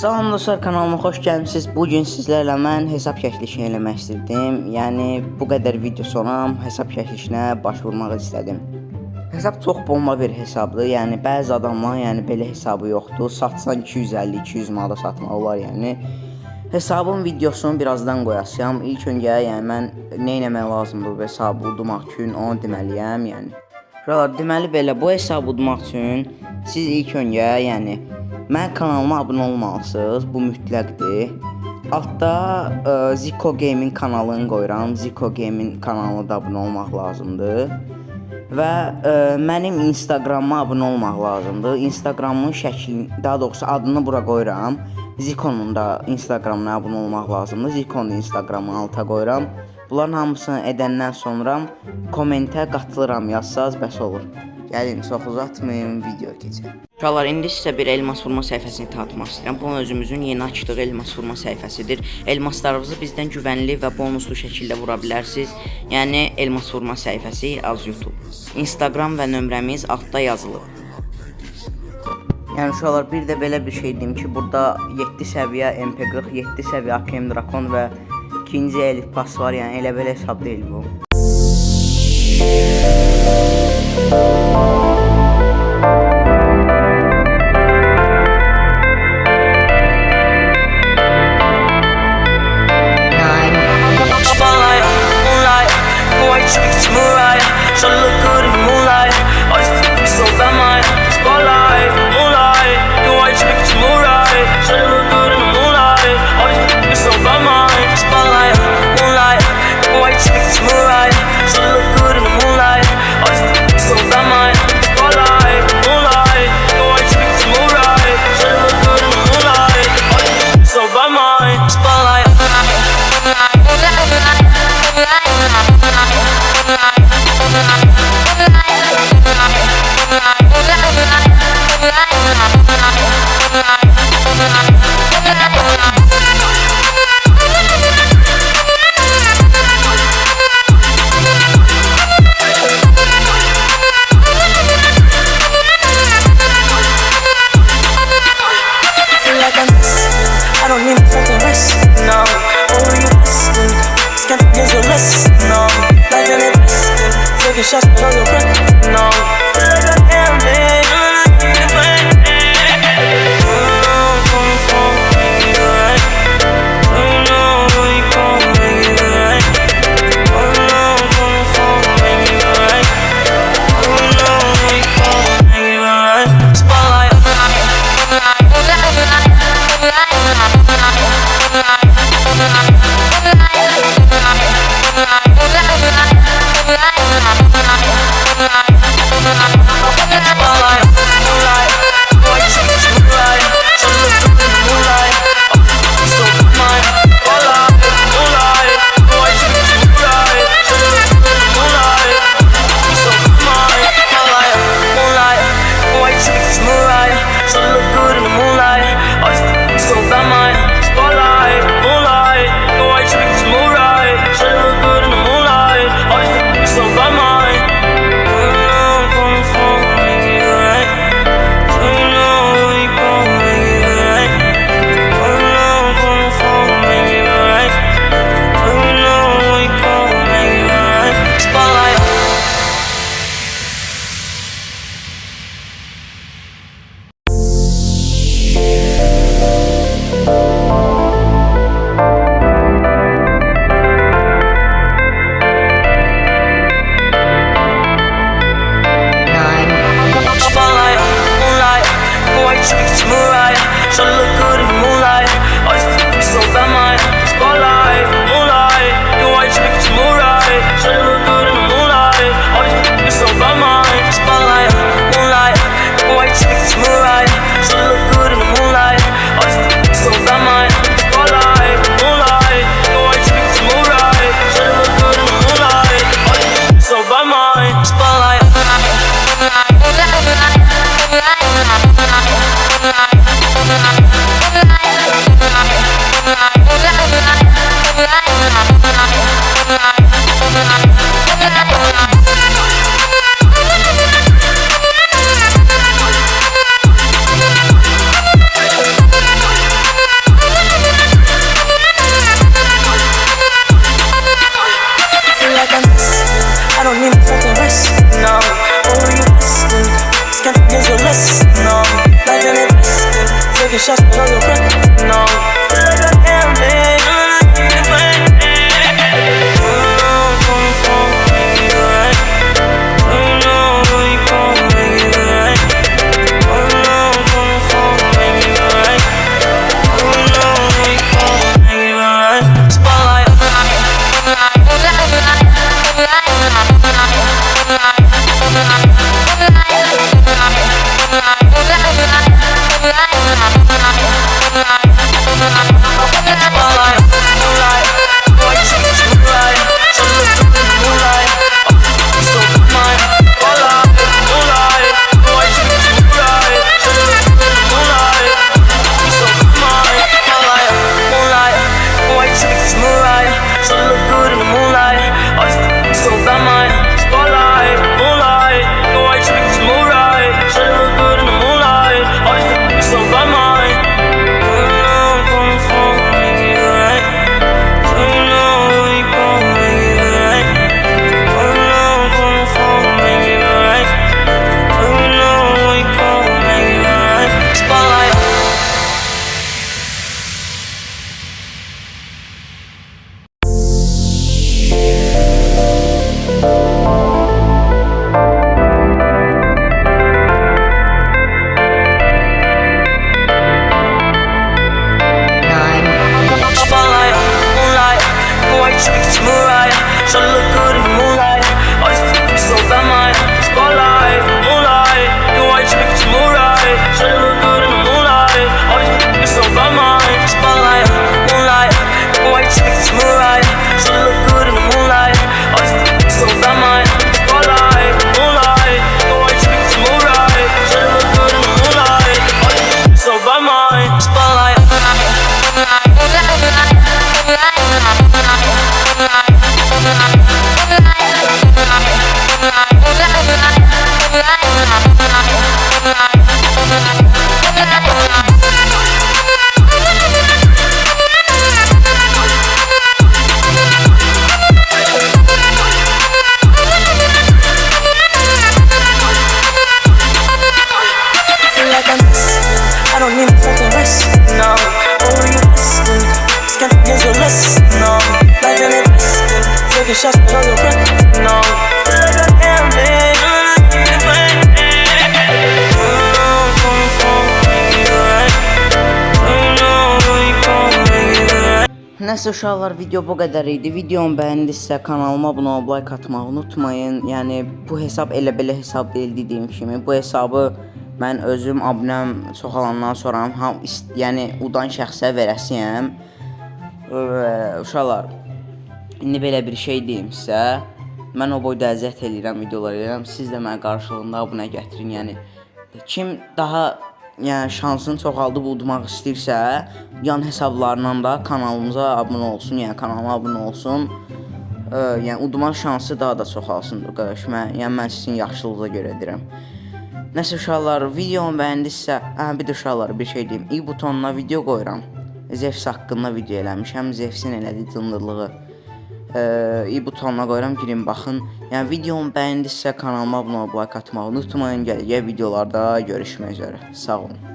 Salam dostlar, kanalıma xoş gəlmisiniz. Bu gün sizlərlə mən hesab çəkilişi eləmək istirdim. Yəni bu qədər video sonra hesab çəkilişinə baş vurmaq istədim. Hesab çox bomba bir hesabdır. Yəni bəzi adamlar yəni belə hesabı yoxdur. Satsan 250-200 manata satmaq olar, yəni. Hesabın videosunu birazdan qoyacağam. İlk öncə yəni mən nə etmək lazımdır bu hesabı udmaq üçün onu deməliyəm, yəni. Uşaqlar, deməli belə bu hesabı udmaq üçün siz ilk öncə, yəni Mən kanalıma abunə olmalısınız. Bu mütləqdir. Altda ə, Zico Gaming kanalını qoyuram. Zico Gaming kanalına da abunə olmaq lazımdır. Və ə, mənim Instagramıma abunə olmaq lazımdır. Instagramımın şəklini, daha doğrusu adını bura qoyuram. Ziconun da Instagramına abunə olmaq lazımdır. Ziconun Instagramını alta qoyuram. Bunların hamısını edəndən sonra kommentə qatılıram yazsaz bəs olur. Gəlin, çox uzatmayın, video keçək. Uşaqlar, indi sizə bir elmas vurma səhifəsini tanıtmaq istəyirəm. Bu özümüzün yeni açdığı elmas vurma səhifəsidir. Elmaslarınızı bizdən güvənli və bonuslu şəkildə vura bilərsiniz. Yəni elmas vurma səhifəsi az YouTube. Instagram və nömrəmiz altda yazılıb. Yəni uşaqlar, bir də belə bir şey deyim ki, burada 7 səviyyə MP40, 7 səviyyə AKM Drakon və ikinci elit pas var. Yəni elə belə hesab deyil bu. oh know where you gon' make it right. Nəsə uşaqlar video bu qədər idi. Videomu bəyəndisə kanalıma abunə olub like atmağı unutmayın. Yəni bu hesab elə belə hesab deyil dediyim kimi. Bu hesabı mən özüm abunəm çoxalandan sonra ham yəni udan şəxsə verəsiyəm. Uşaqlar indi belə bir şey deyim sizə. Mən o boyda əziyyət eləyirəm, videolar edirəm. Siz də mənə qarşılığında abunə gətirin. Yəni kim daha yəni şansını çoxaldıb udmaq istəyirsə, yan hesablarından da kanalımıza abunə olsun, yəni kanalıma abunə olsun. Ə, yəni udma şansı daha da çoxalsın qardaş. Mən, yəni mən sizin yaxşılığınıza görə edirəm. Nəsə uşaqlar, videomu bəyəndisə, hə bir də uşaqlar bir şey deyim. i butonuna video qoyuram. Zefs haqqında video eləmişəm. Zefsin elədiyi cındırlığı İ butonuna qoyuram, girin baxın. Yəni videomu bəyəndisə kanalıma abunə olub like atmağı unutmayın. Gələcək videolarda görüşmək üzrə. Sağ olun.